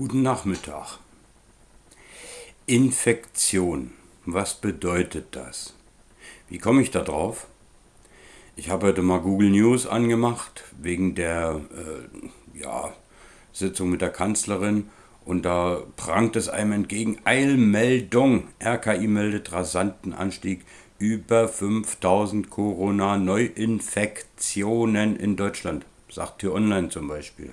Guten Nachmittag. Infektion. Was bedeutet das? Wie komme ich da drauf? Ich habe heute mal Google News angemacht wegen der äh, ja, Sitzung mit der Kanzlerin und da prangt es einem entgegen Eilmeldung. RKI meldet rasanten Anstieg über 5000 Corona-Neuinfektionen in Deutschland. Sagt hier online zum Beispiel.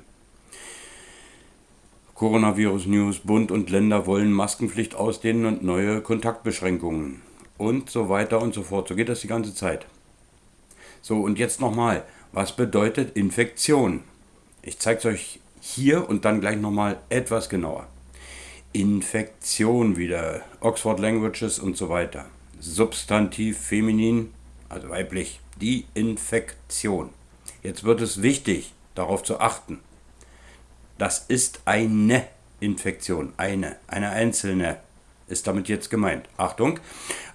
Coronavirus News, Bund und Länder wollen Maskenpflicht ausdehnen und neue Kontaktbeschränkungen und so weiter und so fort. So geht das die ganze Zeit. So, und jetzt nochmal, was bedeutet Infektion? Ich zeige es euch hier und dann gleich nochmal etwas genauer. Infektion wieder, Oxford Languages und so weiter. Substantiv feminin, also weiblich, die Infektion. Jetzt wird es wichtig, darauf zu achten. Das ist eine Infektion, eine, eine einzelne ist damit jetzt gemeint. Achtung,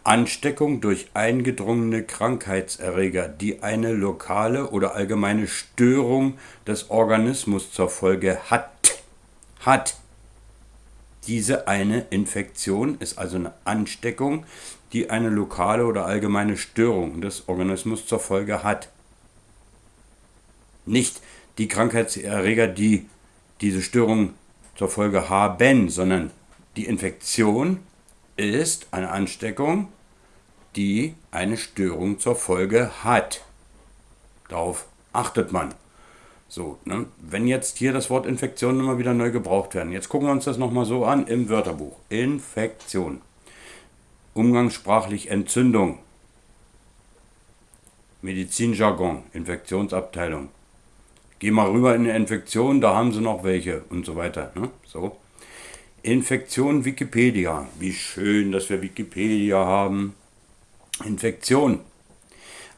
Ansteckung durch eingedrungene Krankheitserreger, die eine lokale oder allgemeine Störung des Organismus zur Folge hat. Hat. Diese eine Infektion ist also eine Ansteckung, die eine lokale oder allgemeine Störung des Organismus zur Folge hat. Nicht die Krankheitserreger, die diese Störung zur Folge haben, sondern die Infektion ist eine Ansteckung, die eine Störung zur Folge hat. Darauf achtet man. So, ne? wenn jetzt hier das Wort Infektion immer wieder neu gebraucht werden. Jetzt gucken wir uns das nochmal so an im Wörterbuch. Infektion. Umgangssprachlich Entzündung. Medizinjargon, Infektionsabteilung. Geh mal rüber in eine Infektion, da haben sie noch welche und so weiter. Ne? So. Infektion Wikipedia. Wie schön, dass wir Wikipedia haben. Infektion.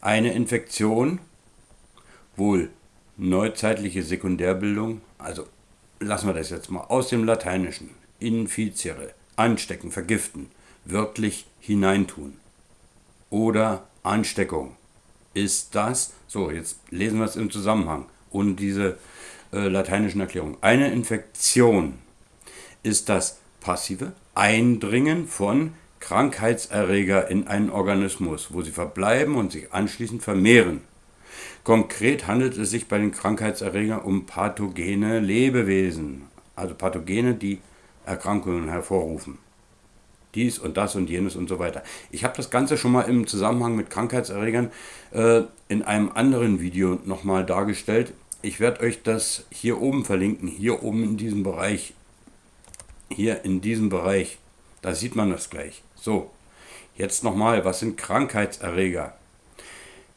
Eine Infektion, wohl neuzeitliche Sekundärbildung, also lassen wir das jetzt mal aus dem Lateinischen. Infiziere, anstecken, vergiften, wörtlich hineintun. Oder Ansteckung. Ist das, so jetzt lesen wir es im Zusammenhang und diese äh, lateinischen Erklärungen. Eine Infektion ist das passive Eindringen von Krankheitserreger in einen Organismus, wo sie verbleiben und sich anschließend vermehren. Konkret handelt es sich bei den Krankheitserregern um pathogene Lebewesen, also Pathogene, die Erkrankungen hervorrufen. Dies und das und jenes und so weiter. Ich habe das Ganze schon mal im Zusammenhang mit Krankheitserregern äh, in einem anderen Video nochmal dargestellt. Ich werde euch das hier oben verlinken, hier oben in diesem Bereich. Hier in diesem Bereich. Da sieht man das gleich. So, jetzt nochmal, was sind Krankheitserreger?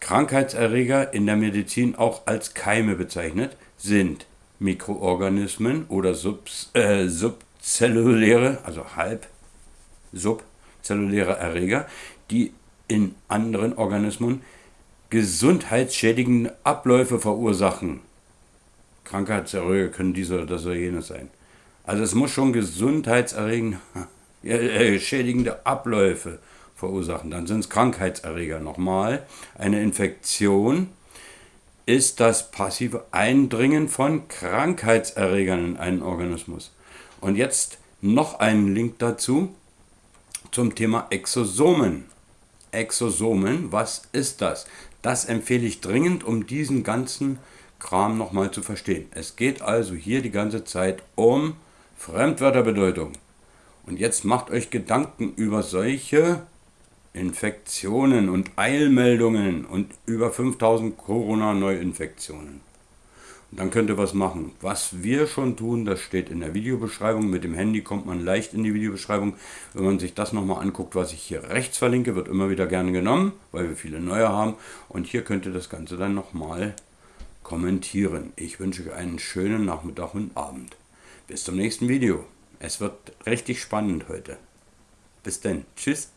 Krankheitserreger in der Medizin auch als Keime bezeichnet sind Mikroorganismen oder subs, äh, subzelluläre, also halb subzelluläre Erreger, die in anderen Organismen gesundheitsschädigende Abläufe verursachen. Krankheitserreger können dies oder das oder jenes sein. Also es muss schon gesundheitserregende, äh, schädigende Abläufe verursachen. Dann sind es Krankheitserreger. Nochmal, eine Infektion ist das passive Eindringen von Krankheitserregern in einen Organismus. Und jetzt noch einen Link dazu zum Thema Exosomen. Exosomen, was ist das? Das empfehle ich dringend, um diesen ganzen Kram nochmal zu verstehen. Es geht also hier die ganze Zeit um Fremdwörterbedeutung. Und jetzt macht euch Gedanken über solche Infektionen und Eilmeldungen und über 5000 Corona-Neuinfektionen. Und dann könnt ihr was machen. Was wir schon tun, das steht in der Videobeschreibung. Mit dem Handy kommt man leicht in die Videobeschreibung. Wenn man sich das nochmal anguckt, was ich hier rechts verlinke, wird immer wieder gerne genommen, weil wir viele neue haben. Und hier könnt ihr das Ganze dann nochmal kommentieren. Ich wünsche euch einen schönen Nachmittag und Abend. Bis zum nächsten Video. Es wird richtig spannend heute. Bis dann. Tschüss.